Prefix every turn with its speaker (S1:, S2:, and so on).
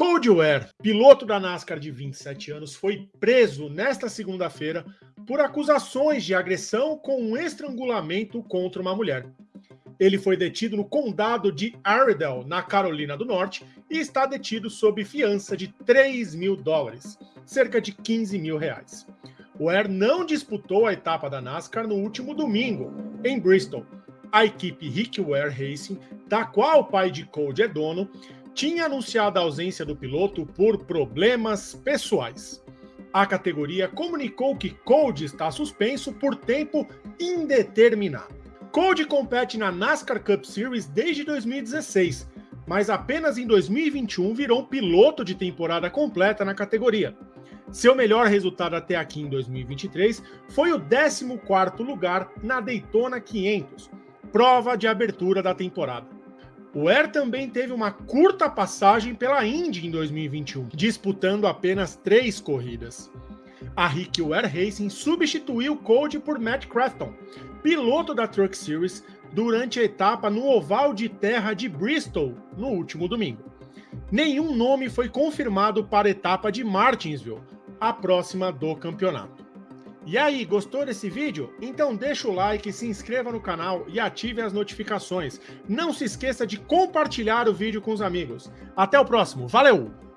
S1: Cody Ware, piloto da NASCAR de 27 anos, foi preso nesta segunda-feira por acusações de agressão com um estrangulamento contra uma mulher. Ele foi detido no condado de Iredell, na Carolina do Norte, e está detido sob fiança de 3 mil dólares, cerca de 15 mil reais. Ware não disputou a etapa da NASCAR no último domingo, em Bristol. A equipe Rick Ware Racing, da qual o pai de Cody é dono, tinha anunciado a ausência do piloto por problemas pessoais. A categoria comunicou que Cody está suspenso por tempo indeterminado. Cody compete na NASCAR Cup Series desde 2016, mas apenas em 2021 virou piloto de temporada completa na categoria. Seu melhor resultado até aqui em 2023 foi o 14º lugar na Daytona 500, prova de abertura da temporada. O Air também teve uma curta passagem pela Indy em 2021, disputando apenas três corridas. A Rick Ware Racing substituiu Cody por Matt Crafton, piloto da Truck Series, durante a etapa no oval de terra de Bristol no último domingo. Nenhum nome foi confirmado para a etapa de Martinsville, a próxima do campeonato. E aí, gostou desse vídeo? Então deixa o like, se inscreva no canal e ative as notificações. Não se esqueça de compartilhar o vídeo com os amigos. Até o próximo, valeu!